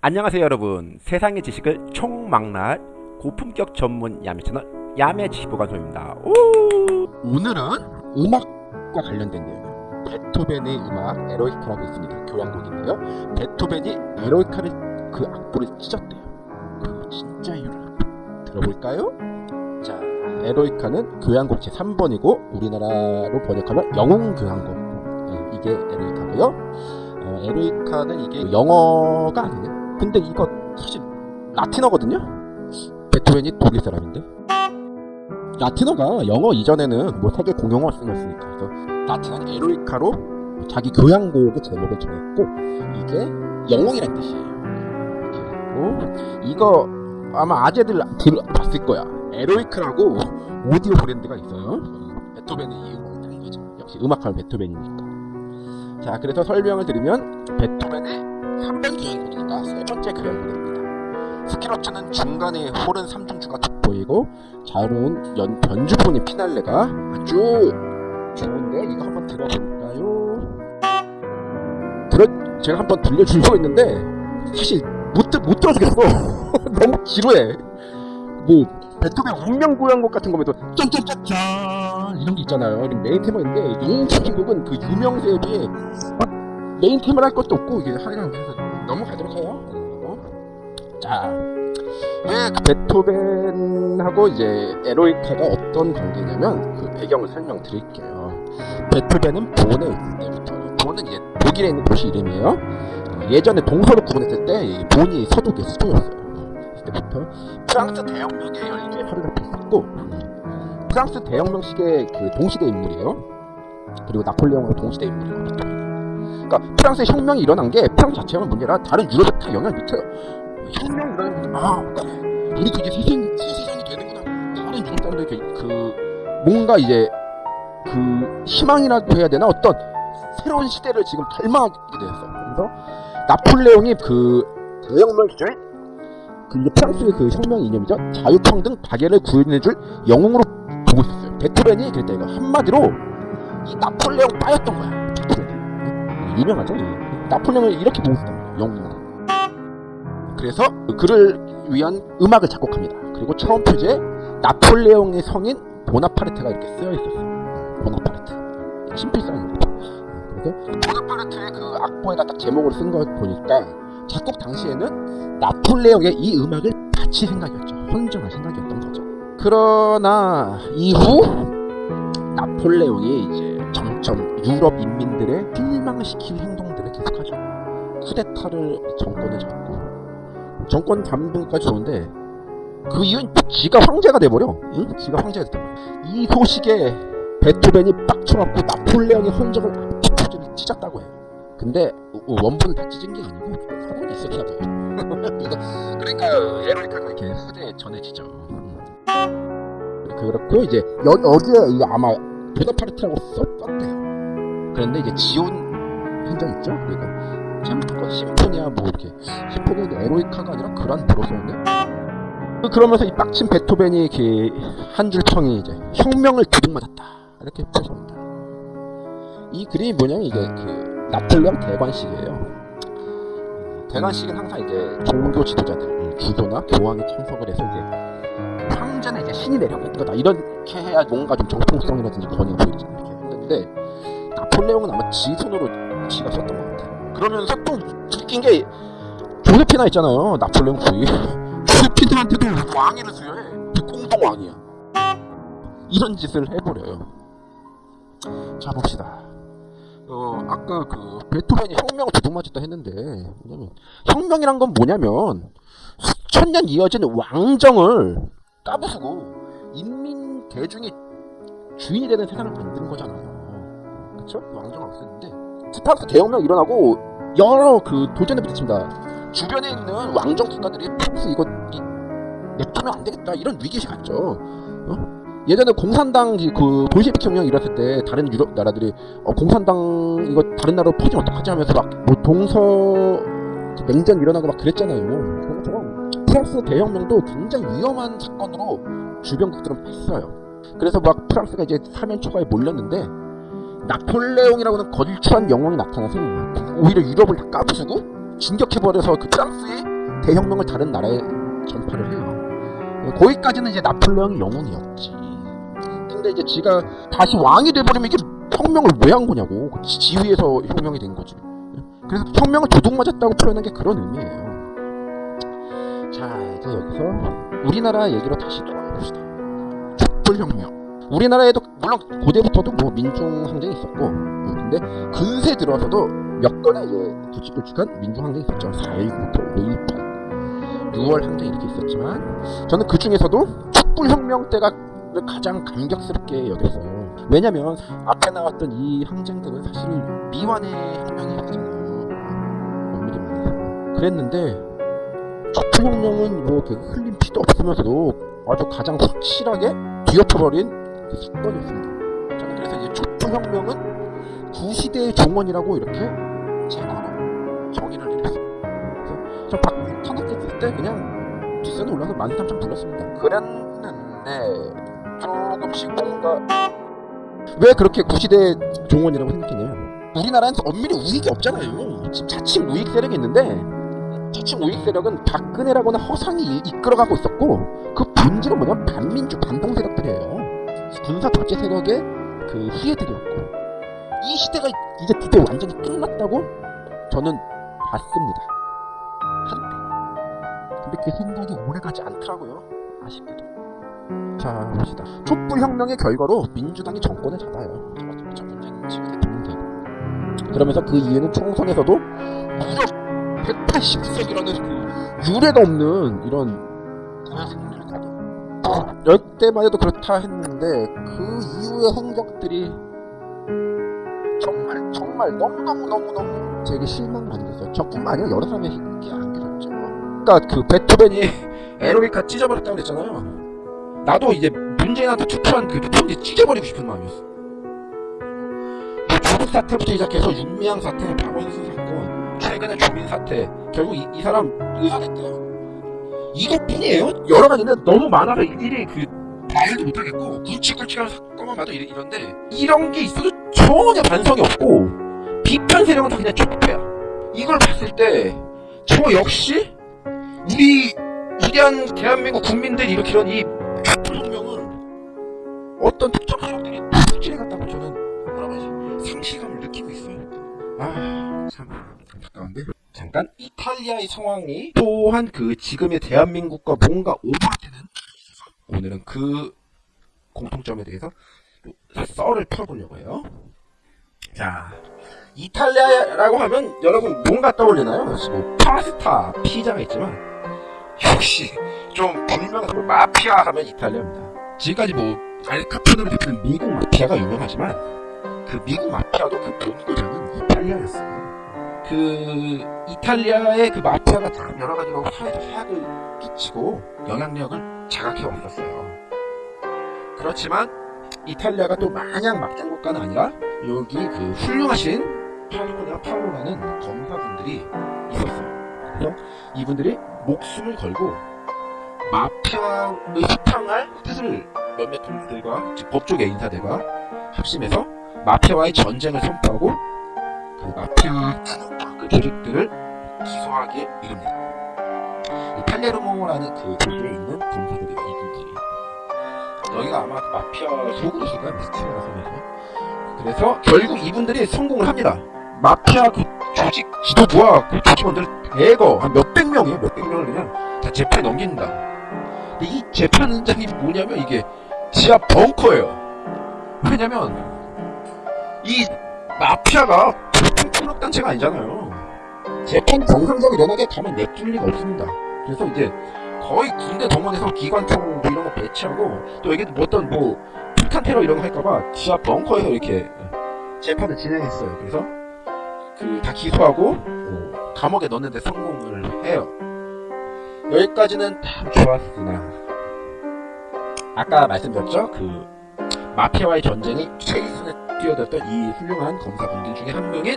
안녕하세요 여러분. 세상의 지식을 총망라할 고품격 전문 야매 채널 야매 지식보관소입니다. 오! 오늘은 음악과 관련된 내용 베토벤의 음악 에로이카라고 있습니다. 교향곡인데요. 베토벤이 에로이카를 그 악보를 찢었대요. 그 진짜 이유를 들어볼까요? 자 에로이카는 교향곡 제3번이고 우리나라로 번역하면 영웅교향곡. 네, 이게 에로이카고요. 어, 에로이카는 이게 영어가 아니네 근데 이거 사실 라틴어거든요? 베토벤이 독일 사람인데? 라틴어가 영어 이전에는 뭐 세계 공용어 쓰였으니까. 그래서 라틴은 에로이카로 자기 교향곡의 제목을 정했고 이게 영웅이란 뜻이에요. 했고 이거 아마 아재들 들어봤을 거야. 에로이크라고 오디오 브랜드가 있어요. 베토벤의 이음을 따는 거죠. 역시 음악하면 베토벤이니까. 자 그래서 설명을 드리면 베토벤의 3번 교향곡이니까 세 번째 교향곡입니다 스키러츠는 중간에 홀은 3중주가 돋보이고 자유로운 연, 변주본의 피날레가 아주 좋은데 이거 한번 들어볼까요? 들어, 제가 한번 들려주려고 했는데 사실 못, 들- 못 들어주겠어 너무 지루해 뭐 베토벤 운명교향곡 같은 거면 또 짠짠짠짠 이런 게 있잖아요 메인 테마인데 영웅교향곡은 그 유명세에 비해 막 메인 테마를 할 것도 없고 이게 하려면 그래서 넘어가도록 해요 어? 자 왜 베토벤하고 이제 에로이카가 어떤 관계냐면 그 배경을 설명 드릴게요. 베토벤은 본에 있을 때부터 본은 이제 독일에 있는 도시 이름이에요. 어, 예전에 동서로 구분했을 때이 본이 서독의 수도였어요. 그때부터 프랑스 대혁명에 열기에 허리를 폈었고 프랑스 대혁명 시기의 그 동시대 인물이에요. 그리고 나폴레옹하고 동시대 베토벤이. 그러니까 프랑스의 혁명이 일어난 게 프랑스 자체가 문제라 다른 유럽에 다 영향을 미쳐요. 혁명 일어나는 아 우리도 이제 세상, 새 세상이 되는구나. 다른 유럽 사람들 그, 그 뭔가 이제 그 희망이라고 해야 되나 어떤 새로운 시대를 지금 갈망하게 되었어. 그래서 나폴레옹이 그 대혁명 시절 그 이제 프랑스의 그 혁명 이념이죠. 자유평등 박애를 구현해줄 영웅으로 보고 있었어요. 베토벤이 그랬다 이거 한마디로 이 나폴레옹 빠였던 거야. 베토벤이 유명하죠. 이. 나폴레옹을 이렇게 보고 있었단 말이야. 영웅으로. 그래서 그를 위한 음악을 작곡합니다. 그리고 처음 표지에 나폴레옹의 성인 보나파르트가 이렇게 쓰여 있었어요. 보나파르트. 친필사입니다. 그래서 보나파르트의 그 악보에다 딱 제목을 쓴 거 보니까 작곡 당시에는 나폴레옹의 이 음악을 바칠 생각이었죠. 헌정할 생각이었던 거죠. 그러나 이후 나폴레옹이 이제 점점 유럽 인민들의 실망시킬 행동들을 계속하죠. 쿠데타를 정권을 잡고 정권 잡는까지 좋은데 그 이유는 지가 황제가 돼버려. 응? 지가 황제가 돼버려 이 소식에 베토벤이 빡쳐갖고 나폴레옹의 압축을 찢었다고 해요. 근데 원본을 다 찢은 게 아니고 사본이 있었나 봐요 그러니까 에로이카가 이렇게 후대에 전해지죠. 음. 그렇고 이제 여, 이거 아마 보나파르트라고 썼대요. 그런데 이제 지온 현장 있죠? 그러니까 제목과 심포니아 뭐 이렇게 심포니아도 에로이카가 아니라 그란 브로서였네 그러면서 이 빡친 베토벤이 한줄 청이 이제 혁명을 두둑맞았다. 이렇게 표시합니다. 이 그림이 뭐냐면 이게 그 나폴레옹 대관식이에요. 대관식은 항상 이제 종교 지도자들 음, 주교나 교황이 참석을 해서 이제 황제는 이제 신이 내려오는 거다. 이렇게 해야 뭔가 좀 정통성이라든지 권위가 보이잖아요 이렇게 했는데 나폴레옹은 아마 지 손으로 지가 썼던 것 같아요 그러면서 또 웃긴 게 조세피나 있잖아요 나폴레옹 부위 조세피나한테도 왕위를 수여해. 공동 왕이야. 이런 짓을 해버려요. 자 봅시다. 어 아까 그 베토벤이 혁명을 두둑맞았다 했는데 뭐냐면 혁명이란 건 뭐냐면 수천 년 이어진 왕정을 까부수고 인민 대중이 주인이 되는 세상을 만드는 거잖아요. 그쵸? 왕정을 없앴는데 스파르타 대혁명 일어나고 여러 그 도전에 부딪힙니다. 주변에 있는 왕정 국가들이 프랑스 이거 이, 냅두면 안 되겠다 이런 위기의식 갖죠. 어? 예전에 공산당 이- 그 볼셰비크 혁명 일었을 때 다른 유럽 나라들이 어, 공산당 이거 다른 나라로 퍼지면 어떡하지 하면서 막뭐 동서 냉전 일어나고 막 그랬잖아요. 그런 것처럼 프랑스 대혁명도 굉장히 위험한 사건으로 주변국들은 봤어요. 그래서 막 프랑스가 이제 사면 초과에 몰렸는데 나폴레옹이라고는 거칠한 영웅이 나타나서 오히려 유럽을 다 까부수고 진격해버려서 그 프랑스의 대혁명을 다른 나라에 전파를 해요. 거기까지는 이제 나폴레옹이 영웅이었지. 근데 이제 지가 다시 왕이 돼버리면 이게 혁명을 왜 한 거냐고. 지- 지위에서 혁명이 된 거지. 그래서 혁명을 도둑 맞았다고 표현한 게 그런 의미예요. 자, 이제 여기서 우리나라 얘기로 다시 돌아가 봅시다. 촛불혁명. 우리나라에도 물론 고대부터도 뭐 민중 항쟁이 있었고, 어, 근데 근세 들어서도 몇 건의 이제 굵직굵직한 민중 항쟁이 있었죠. 4.19부터 5.18, 6월 항쟁 이렇게 있었지만, 저는 그 중에서도 촛불혁명 때가 가장 감격스럽게 여겼어요. 왜냐면 앞에 나왔던 이 항쟁들은 사실 미완의 혁명이었잖아요. 엄밀히 말해서. 그랬는데 촛불혁명은 뭐 흘린 피도 없으면서도 아주 가장 확실하게 뒤엎어버린 그 사건이었습니다. 저는 그래서 이제 촛불혁명은 구시대의 종언이라고 이렇게 제 나름 정의를 내렸어요. 그래서 저 박, 탄핵했을 때 그냥 뒷산에 올라서 만삼천 불렀습니다. 그랬는데 조금씩 뭔가 왜 그렇게 구시대 종언이라고 생각했냐면 우리나라는 엄밀히 우익이 없잖아요. 지금 자칭 우익 세력이 있는데 자칭 우익 세력은 박근혜라고는 허상이 이- 이끌어가고 있었고 그 본질은 뭐냐 반민주 반동 세력들이에요. 군사 독재 세력의 그 후예들이었고 이 시대가 이제 드디어 완전히 끝났다고 저는 봤습니다. 한때. 근데 그 생각이 오래가지 않더라고요. 아쉽게도. 자 봅시다. 촛불혁명의 결과로 민주당이 정권을 잡아요. 자, 문재인 지금 대통령 되고. 그러면서 그 이후에는 총선에서도 무려 180석이라는 그 유례가 없는 이런 가게. 열때만 해도 그렇다 했는데 그 이후의 행적들이 정말 정말 너무너무 너무너무 제게 실망 많이 됐어요. 저뿐만 아니라 여러 사람이 이렇게 안겨졌죠. 그러니까 그 베토벤이 에로리카 찢어버렸다고 그랬잖아요. 나도 이제 문재인한테 투표한 그 투표지 찢어버리고 싶은 마음이었어. 그 조국 사태부터 시작해서 윤미향 사태, 박원순 사건, 최근에 조민 사태, 결국 이, 이 사람 의사 됐대요. 이것뿐이에요? 여러 가지인데 너무 많아서 일일이 그 말도 못하겠고 굵직굵직한 사건만 봐도 이래, 이런데 이런 게 있어도 전혀 반성이 없고 비편 세력은 다 그냥 촉배야. 이걸 봤을 때 저 역시 우리 위대한 대한민국 국민들이 일으키는 이 촛불혁명은 어떤 특정 세력들이 투지를 갖다고 저는 뭐라고 해야지 상실감을 느끼고 있어요. 아참 안타까운데 잠깐 이탈리아의 상황이 또한 그 지금의 대한민국과 뭔가 오버되는 오늘은 그 공통점에 대해서 또 썰을 풀어보려고 해요. 자, 이탈리아라고 하면 여러분 뭔가 떠올리나요? 뭐 파스타, 피자가 있지만 역시 좀 분명한 마피아 하면 이탈리아입니다. 지금까지 뭐 알카포네를 대표는 미국 마피아가 유명하지만 그 미국 마피아도 그 본고장은 이탈리아였어요. 그 이탈리아의 그 마피아가 참 여러 가지로 사회적 해악을 끼치고 영향력을 자각해 왔었어요. 그렇지만 이탈리아가 또 마냥 막장 국가는 아니라 여기 그 훌륭하신 팔로나 팔로라는 검사분들이 있었어요. 그래서 이분들이 목숨을 걸고 마피아의 수탕할 뜻을 몇몇 즉 법조계 인사들과 합심해서 마피아와의 전쟁을 선포하고 그 마피아 그 조직들을 기소하게 이릅니다. 이 팔레르모라는 그 도시에 있는 검사들이 이분들이 여기가 아마 그 마피아 거야 미스티리아 섬에서 그래서 결국 이분들이 성공을 합니다. 마피아 그 조직 지도부와 그 조직원들 대거 한 몇백 명이에요 몇백 명을 그냥 다 재판에 넘긴다. 근데 이 재판 현장이 뭐냐면 이게 지하 벙커예요. 왜냐면 이 마피아가 폭력 단체가 아니잖아요. 재판 정상적으로 일어나게 가면 내줄 리가 없습니다. 그래서 이제 거의 군대 동원해서 기관총 뭐 이런 거 배치하고 또 여기 뭐 어떤 뭐 폭탄 테러 이런 거 할까봐 지하 벙커에서 이렇게 재판을 진행했어요. 그래서 그 다 기소하고 어, 감옥에 넣는데 성공을 해요. 여기까지는 참 좋았으나 아까 말씀드렸죠 그 마피아와의 전쟁이 최일선에 뛰어들었던 이 훌륭한 검사 분들 중에 한 명인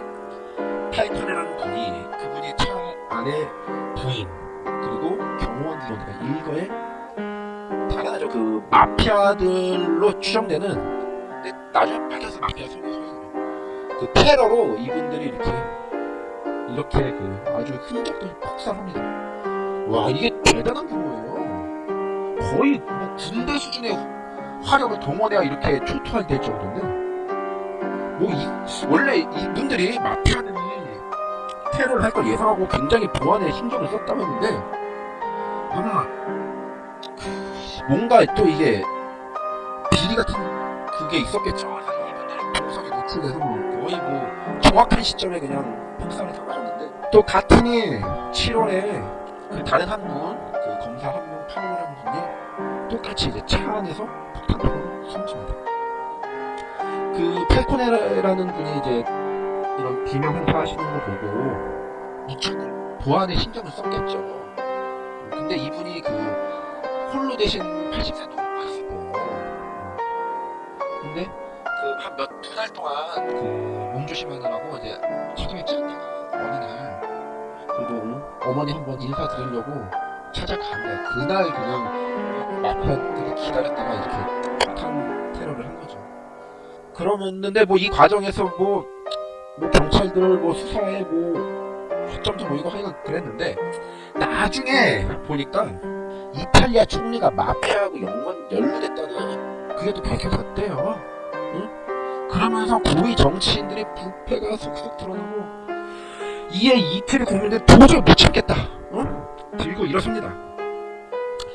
차 안에 부인 그리고 경호원들로니까 일거에 당연하죠 그 마피아들로 추정되는 근데 나중에 밝혀서 마피아 속에서 그 테러로 이분들이 이렇게 이렇게 그 아주 흔적도 폭삭합니다. 와 이게 대단한 규모예요. 거의 뭐 군대 수준의 화력을 동원해야 이렇게 초토화될 될 정도인데 뭐 이, 원래 이분들이 마피아들이 테러를 할 걸 예상하고 굉장히 보안에 신경을 썼다고 했는데 아마 뭔가 또 이게 비리 같은 그게 있었겠죠. 공석에 노출돼서 뭐 거의 뭐 정확한 시점에 그냥 폭삭을 당하셨는데 또 같은 해 7월에 그 다른 한 분, 그 검사 한 분, 파울이라는 분이 똑같이 이제 차 안에서 폭탄으로 숨집니다. 그 팔코네라는 분이 이제 비명 행사하시는 거 보고 무척 보안에 신경을 썼겠죠. 근데 이분이 그 홀로 대신 80세 노부가 있을 거예요. 근데 그 한 몇 두 달 동안 그 몸조심하느라고 이제 책임을 졌다가 어느 날 그래도 어머니 한 번 인사드리려고 찾아가면 그날 그냥 마피아들이 기다렸다가 이렇게 폭탄 테러를 한 거죠. 그러면는데 뭐 이 과정에서 뭐, 뭐 경찰들 뭐 수사에 뭐 허점도 보이고 하여간 그랬는데 나중에 보니까 이탈리아 총리가 마피아하고 연관 연루됐다는 그게 또 밝혀졌대요. 응? 그러면서 고위 정치인들의 부패가 속속 드러나고 이에 이태리 국민들 도저히 못 참겠다. 응? 들고 일어섭니다.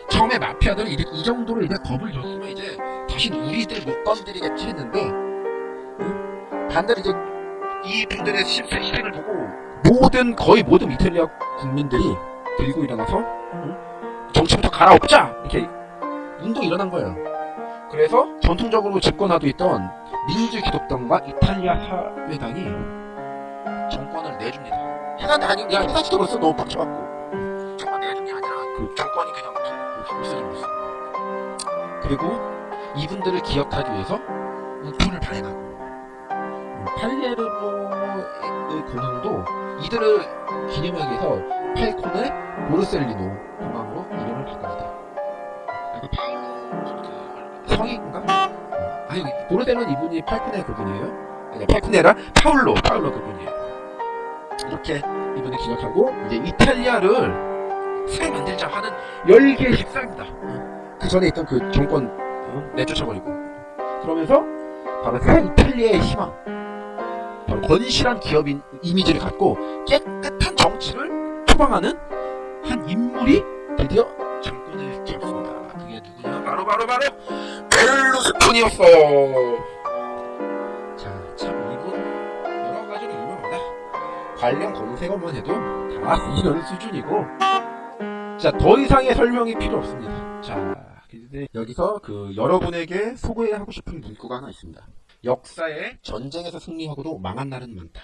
처음에 마피아들은 이제 이 정도로 이제 겁을 줬으면 이제 다시 우리들 못 건드리겠지 했는데 응? 반대로 이제 이분들의 실행을 보고 모든 거의 모든 이탈리아 국민들이 들고 일어나서 응? 정치부터 갈아엎자 이렇게 운동이 일어난 거예요. 그래서 전통적으로 집권하고 있던 민주기독당과 이탈리아 사회당이 정권을 내줍니다. 해산이 아니 그냥 해산시켜버렸어 너무 빡쳐갖고 정권 내준 게 아니라 그 정권이 그냥 없어져버렸어. 그리고 이분들을 기억하기 위해서 돈을 발행하고 팔레르모의 공항도 이들을 기념하기 위해서 팔콘의 보르셀리노 공항으로 이름을 바꿉니다. 그 파울로 그 성인가? 아니 보르셀로는 이분이 팔콘의 그분이에요. 아니 팔콘네라 파울로 파울로 그분이에요. 이렇게 이분을 기억하고 이제 이탈리아를 새 만들자 하는 열기의 식사입니다. 그 전에 있던 그 정권 어? 내쫓아버리고 그러면서 바로 새 이탈리아의 희망 건실한 기업인 이미지를 갖고 깨끗한 정치를 표방하는 한 인물이 드디어 정권을 잡습니다. 그게 누구냐? 바로 바로 바로 벨루스콘이었어요. 자, 참 이분 여러 가지로 유명합니다. 관련 검색어만 해도 다 이런 수준이고 자, 더 이상의 설명이 필요 없습니다. 자, 여기서 그 여러분에게 소개하고 싶은 문구가 하나 있습니다. 역사에 전쟁에서 승리하고도 망한 날은 많다.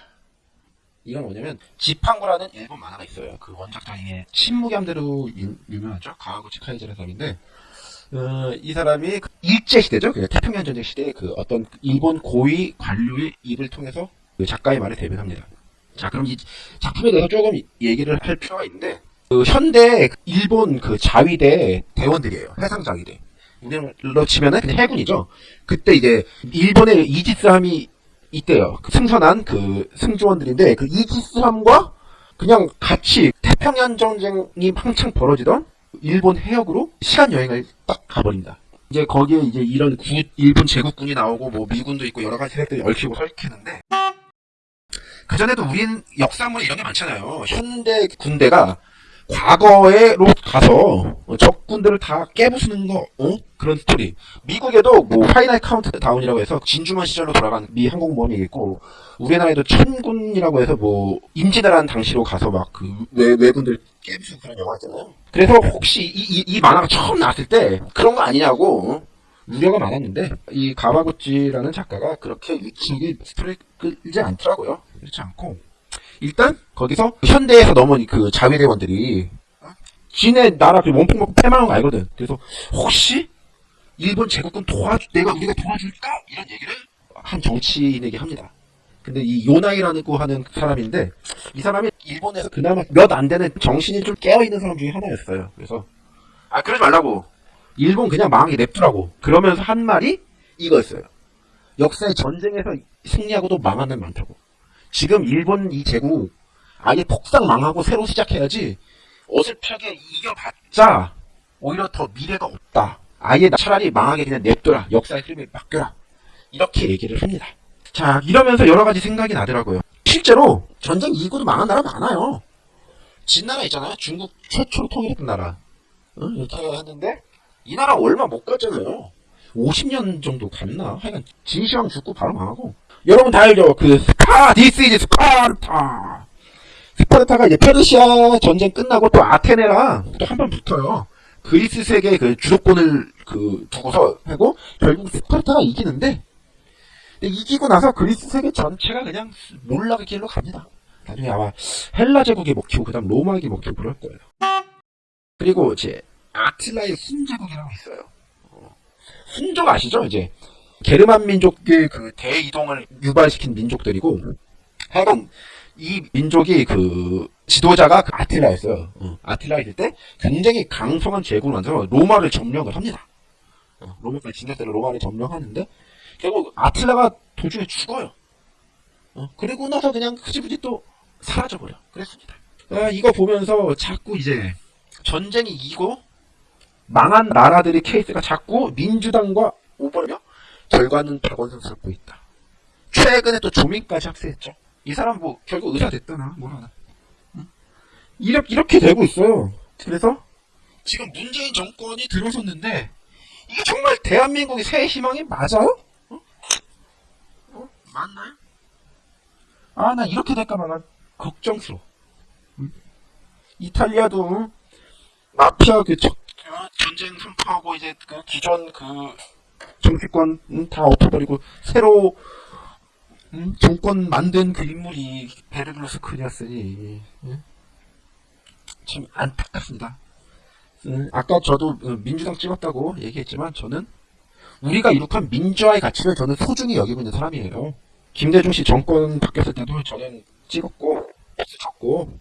이건 뭐냐면 지팡구라는 일본 만화가 있어요. 그 원작자의 신무겸대로 유- 유명하죠. 가와구치 카이제라 사람인데 어, 이 사람이 그 일제 시대죠. 그 태평양 전쟁 시대에 그 어떤 일본 고위 관료의 입을 통해서 그 작가의 말을 대변합니다. 자, 그럼 이 작품에 대해서 조금 얘기를 할 필요가 있는데 그 현대 일본 그 자위대 대원들이에요. 해상 자위대. 우리로 치면은 그냥 해군이죠. 그때 이제 일본의 이지스함이 있대요. 그 승선한 그 승조원들인데 그 이지스함과 그냥 같이 태평양 전쟁이 한창 벌어지던 일본 해역으로 시간 여행을 딱 가버립니다. 이제 거기에 이제 이런 구, 일본 제국군이 나오고 뭐 미군도 있고 여러 가지 세력들이 얽히고 설키는데 그 전에도 우린 역사물에 이런 게 많잖아요. 현대 군대가 과거에로 가서 적군들을 다 깨부수는 거 어? 그런 스토리. 미국에도 뭐 Final Countdown이라고 해서 진주만 시절로 돌아간 미 항공모함이 있고 우리나라에도 천군이라고 해서 뭐 임진왜란 당시로 가서 막 그 외군들 깨부수고 그런 영화 있잖아요. 그래서 혹시 이, 이, 이 만화가 처음 나왔을 때 그런 거 아니냐고 어? 우려가 많았는데 이 가마구치라는 작가가 그렇게 유치하게 스토리를 끌지 않더라고요. 그렇지 않고 일단 거기서 현대에서 넘은 그 자위대원들이 어? 지네 나라 그 원폭 먹고 패망한 거 알거든. 그래서 혹시 일본 제국군 도와주 내가 우리가 도와줄까 이런 얘기를 한 정치인에게 합니다. 근데 이 요나이라고 하는 사람인데 이 사람이 일본에서 그나마 몇 안 되는 정신이 좀 깨어 있는 사람 중에 하나였어요. 그래서 아 그러지 말라고 일본 그냥 망하게 냅두라고 그러면서 한 말이 이거였어요. 역사의 전쟁에서 승리하고도 망하는 많다고. 지금 일본 이 제국 아예 폭삭 망하고 새로 시작해야지 어설프게 이겨봤자 오히려 더 미래가 없다. 아예 나- 차라리 망하게 그냥 냅둬라. 역사의 흐름에 맡겨라. 이렇게 얘기를 합니다. 자, 이러면서 여러 가지 생각이 나더라고요. 실제로 전쟁 이기고도 망한 나라 많아요. 진 나라 있잖아요. 중국 최초로 통일했던 나라. 어? 이렇게 했는데 이 나라 얼마 못 갔잖아요. 50년 정도 갔나? 하여간 진시황 죽고 바로 망하고. 여러분 다 알죠? 그 스파 This is 스파르타. 스파르타가 이제 페르시아 전쟁 끝나고 또 아테네랑 또 한 번 붙어요. 그리스 세계 그 주도권을 그 두고서 하고 결국 스파르타가 이기는데 이기고 나서 그리스 세계 전체가 그냥 몰락의 길로 갑니다. 나중에 아마 헬라 제국이 먹히고 그다음 로마국이 먹히고 그럴 거예요. 그리고 이제 아틀라의 훈제국이라고 있어요. 어, 훈족 아시죠? 이제 게르만 민족의 그 대이동을 유발시킨 민족들이고 하여간 이 민족이 그 지도자가 그 아틀라였어요. 어, 아틀라일 때 굉장히 강성한 제국을 만들어 로마를 점령을 합니다. 어, 로마까지 진격대로 로마를 점령하는데 결국 아틀라가 도중에 죽어요. 어, 그리고 나서 그냥 흐지부지 또 사라져버려. 그랬습니다. 아, 이거 보면서 자꾸 이제 전쟁이 이기고 망한 나라들의 케이스가 자꾸 민주당과 오버며 결과는 박원순스럽고 있다. 최근에 또 조민까지 합세했죠. 이 사람 뭐 결국 의사 됐다나 뭐라나. 응? 이렇게 이렇게 되고 있어요. 그래서 지금 문재인 정권이 들어섰는데 이게 정말 대한민국의 새 희망이 맞아요? 어? 어? 맞나요? 아, 나 이렇게 될까봐 난 걱정스러워. 응? 이탈리아도 응? 마피아 그 적- 어, 전쟁 선포하고 이제 그 기존 그 정치권 응, 다 엎어버리고 새로 응? 정권 만든 그 인물이 베르루스크니였으니 응? 참 안타깝습니다. 응, 아까 저도 어, 민주당 찍었다고 얘기했지만 저는 우리가 이룩한 민주화의 가치를 저는 소중히 여기고 있는 사람이에요. 김대중 씨 정권 바뀌었을 때도 저는 찍었고 박수 쳤고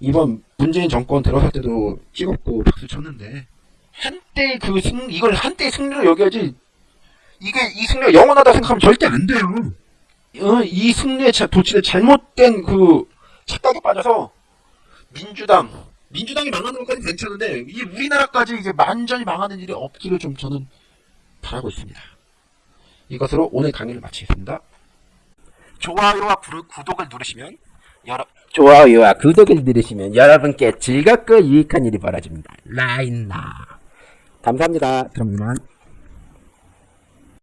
이번 문재인 정권 들어설 때도 찍었고 박수 쳤는데 한때 그 승, 이걸 한때 승리로 여겨야지 이게 이 승리가 영원하다 생각하면 절대 안 돼요. 어, 이 승리에 자- 도취된 잘못된 그 착각에 빠져서 민주당 민주당이 망하는 것까지 괜찮은데 이 우리나라까지 이제 완전히 망하는 일이 없기를 좀 저는 바라고 있습니다. 이것으로 오늘 강의를 마치겠습니다. 좋아요와 구- 구독을 누르시면 여러 좋아요와 구독을 누르시면 여러분께 즐겁고 유익한 일이 벌어집니다. 라인나 감사합니다. 그럼 이만.